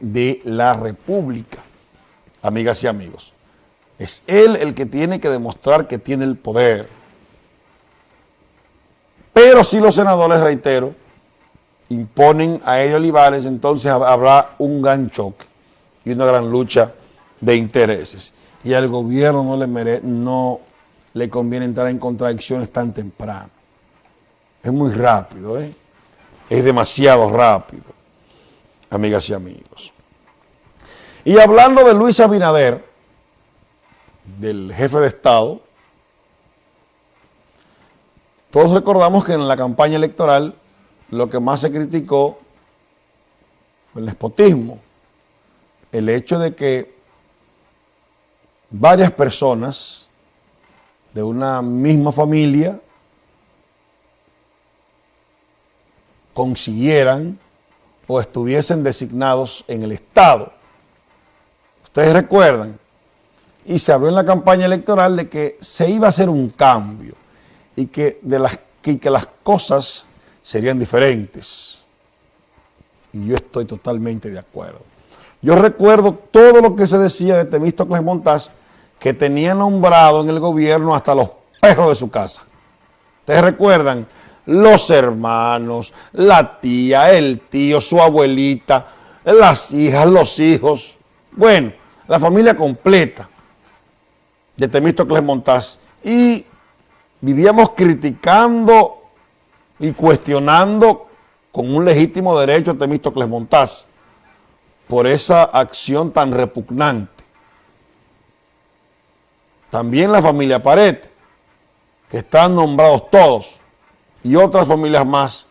de la República, amigas y amigos. Es él el que tiene que demostrar que tiene el poder. Pero si los senadores, reitero, imponen a Eddie Olivares, entonces habrá un gran choque y una gran lucha de intereses. Y al gobierno no le, mere no le conviene entrar en contradicciones tan temprano. Es muy rápido, ¿eh? Es demasiado rápido amigas y amigos. Y hablando de Luis Abinader, del jefe de Estado, todos recordamos que en la campaña electoral lo que más se criticó fue el nepotismo, el hecho de que varias personas de una misma familia consiguieran o estuviesen designados en el Estado. Ustedes recuerdan, y se habló en la campaña electoral de que se iba a hacer un cambio y que, de las, que las cosas serían diferentes. Y yo estoy totalmente de acuerdo. Yo recuerdo todo lo que se decía de Temístocles Montaz, que tenía nombrado en el gobierno hasta los perros de su casa. ¿Ustedes recuerdan? Los hermanos, la tía, el tío, su abuelita, las hijas, los hijos, bueno, la familia completa de Temístocles Montaz. Y vivíamos criticando y cuestionando con un legítimo derecho a Temístocles Montaz por esa acción tan repugnante. También la familia Pared, que están nombrados todos y otras familias más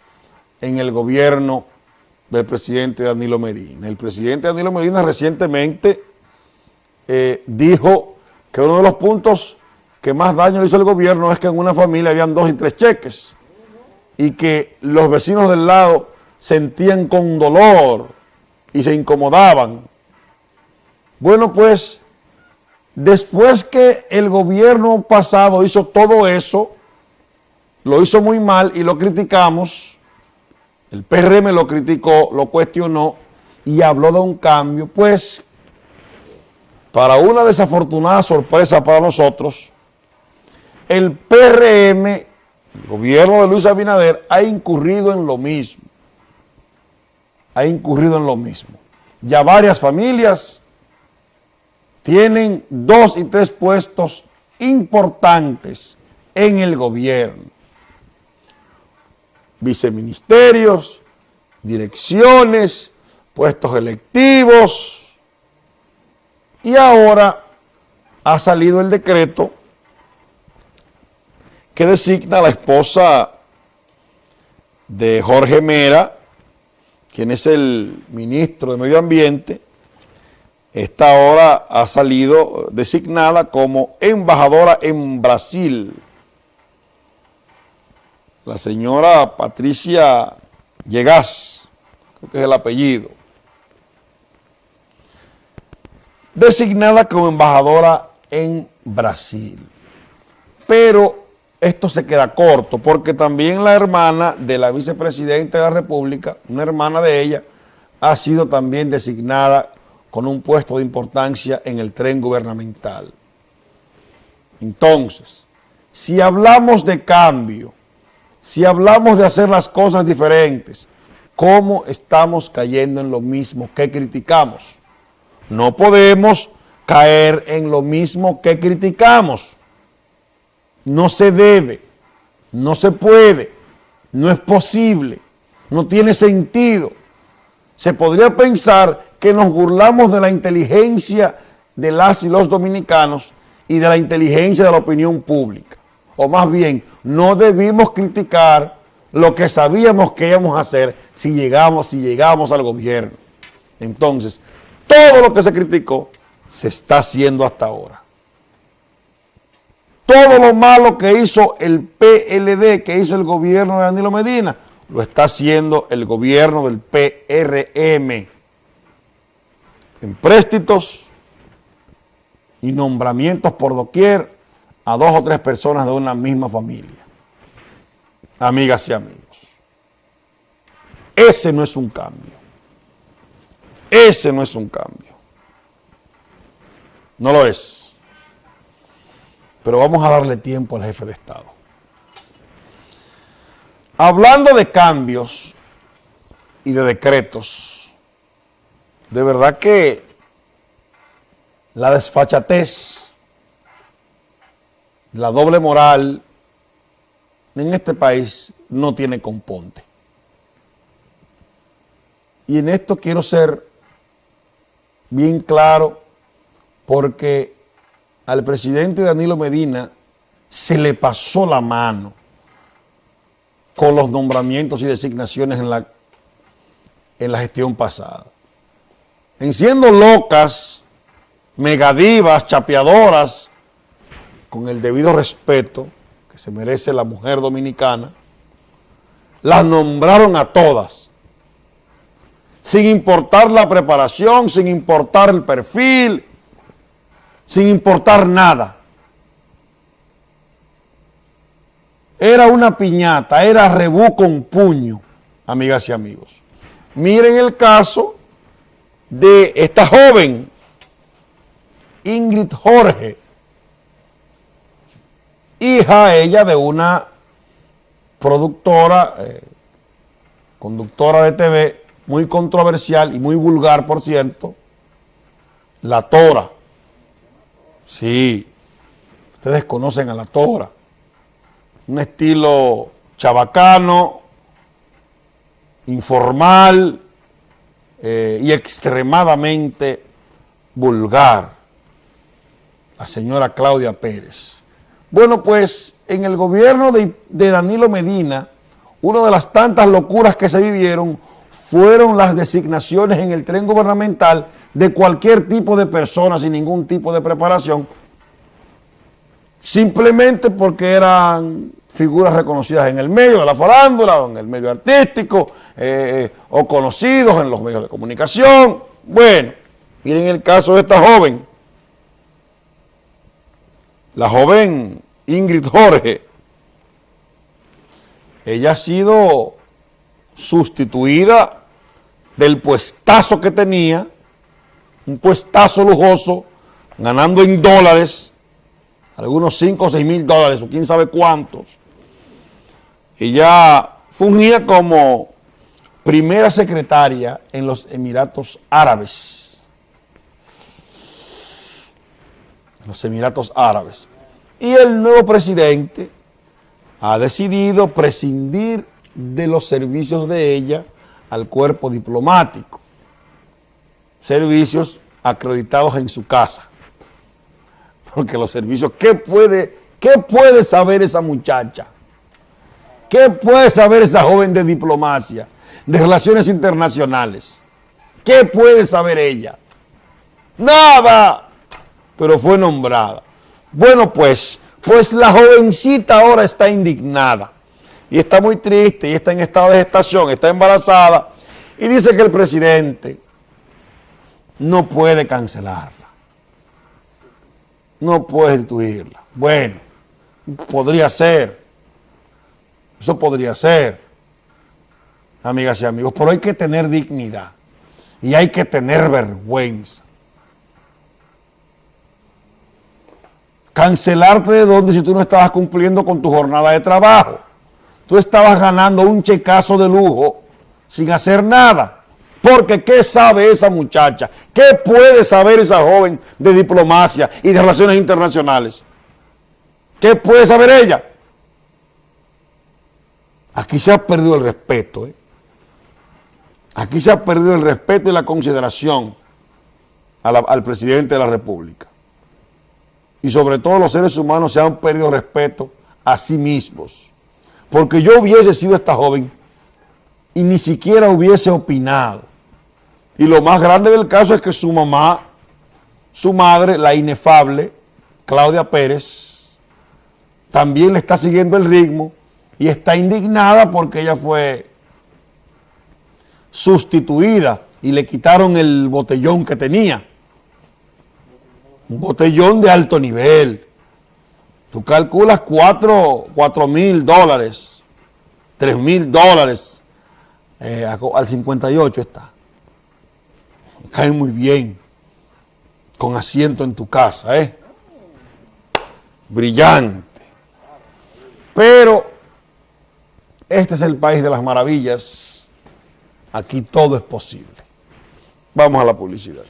en el gobierno del presidente Danilo Medina. El presidente Danilo Medina recientemente eh, dijo que uno de los puntos que más daño le hizo el gobierno es que en una familia habían dos y tres cheques y que los vecinos del lado sentían con dolor y se incomodaban. Bueno, pues, después que el gobierno pasado hizo todo eso, lo hizo muy mal y lo criticamos, el PRM lo criticó, lo cuestionó y habló de un cambio, pues para una desafortunada sorpresa para nosotros, el PRM, el gobierno de Luis Abinader, ha incurrido en lo mismo. Ha incurrido en lo mismo. Ya varias familias tienen dos y tres puestos importantes en el gobierno viceministerios, direcciones, puestos electivos, y ahora ha salido el decreto que designa a la esposa de Jorge Mera, quien es el ministro de Medio Ambiente, esta ahora ha salido designada como embajadora en Brasil la señora Patricia Llegas, creo que es el apellido, designada como embajadora en Brasil. Pero esto se queda corto porque también la hermana de la vicepresidenta de la República, una hermana de ella, ha sido también designada con un puesto de importancia en el tren gubernamental. Entonces, si hablamos de cambio, si hablamos de hacer las cosas diferentes, ¿cómo estamos cayendo en lo mismo que criticamos? No podemos caer en lo mismo que criticamos. No se debe, no se puede, no es posible, no tiene sentido. Se podría pensar que nos burlamos de la inteligencia de las y los dominicanos y de la inteligencia de la opinión pública o más bien, no debimos criticar lo que sabíamos que íbamos a hacer si llegamos, si llegamos al gobierno. Entonces, todo lo que se criticó se está haciendo hasta ahora. Todo lo malo que hizo el PLD, que hizo el gobierno de Danilo Medina, lo está haciendo el gobierno del PRM. En préstitos y nombramientos por doquier, a dos o tres personas de una misma familia. Amigas y amigos. Ese no es un cambio. Ese no es un cambio. No lo es. Pero vamos a darle tiempo al jefe de Estado. Hablando de cambios y de decretos, de verdad que la desfachatez, la doble moral en este país no tiene componte. Y en esto quiero ser bien claro porque al presidente Danilo Medina se le pasó la mano con los nombramientos y designaciones en la, en la gestión pasada. En siendo locas, megadivas, chapeadoras, con el debido respeto que se merece la mujer dominicana, las nombraron a todas sin importar la preparación, sin importar el perfil, sin importar nada. Era una piñata, era rebú con puño, amigas y amigos. Miren el caso de esta joven, Ingrid Jorge, hija ella de una productora, eh, conductora de TV, muy controversial y muy vulgar, por cierto, la tora. Sí, ustedes conocen a la tora. Un estilo chabacano, informal eh, y extremadamente vulgar. La señora Claudia Pérez. Bueno, pues en el gobierno de, Danilo Medina, una de las tantas locuras que se vivieron fueron las designaciones en el tren gubernamental de cualquier tipo de persona sin ningún tipo de preparación, simplemente porque eran figuras reconocidas en el medio de la farándula, o en el medio artístico, eh, o conocidos en los medios de comunicación. Bueno, miren el caso de esta joven, la joven Ingrid Jorge, ella ha sido sustituida del puestazo que tenía, un puestazo lujoso, ganando en dólares, algunos 5 o 6 mil dólares, o quién sabe cuántos. Ella fungía como primera secretaria en los Emiratos Árabes. Los Emiratos Árabes. Y el nuevo presidente ha decidido prescindir de los servicios de ella al cuerpo diplomático. Servicios acreditados en su casa. Porque los servicios, ¿qué puede, qué puede saber esa muchacha? ¿Qué puede saber esa joven de diplomacia, de relaciones internacionales? ¿Qué puede saber ella? Nada, pero fue nombrada. Bueno, pues, pues la jovencita ahora está indignada y está muy triste y está en estado de gestación, está embarazada y dice que el presidente no puede cancelarla, no puede destituirla. Bueno, podría ser, eso podría ser, amigas y amigos, pero hay que tener dignidad y hay que tener vergüenza. Cancelarte de dónde si tú no estabas cumpliendo con tu jornada de trabajo tú estabas ganando un checazo de lujo sin hacer nada. Porque ¿qué sabe esa muchacha? ¿Qué puede saber esa joven de diplomacia y de relaciones internacionales? ¿Qué puede saber ella? Aquí se ha perdido el respeto. ¿eh? Aquí se ha perdido el respeto y la consideración al presidente de la República. Y sobre todo los seres humanos se han perdido respeto a sí mismos porque yo hubiese sido esta joven y ni siquiera hubiese opinado. Y lo más grande del caso es que su mamá, su madre, la inefable Claudia Pérez, también le está siguiendo el ritmo y está indignada porque ella fue sustituida y le quitaron el botellón que tenía. Un botellón de alto nivel. Tú calculas 4 mil dólares, 3 mil dólares, eh, al 58 está. caen muy bien, con asiento en tu casa, ¿eh? Brillante. Pero este es el país de las maravillas. Aquí todo es posible. Vamos a la publicidad.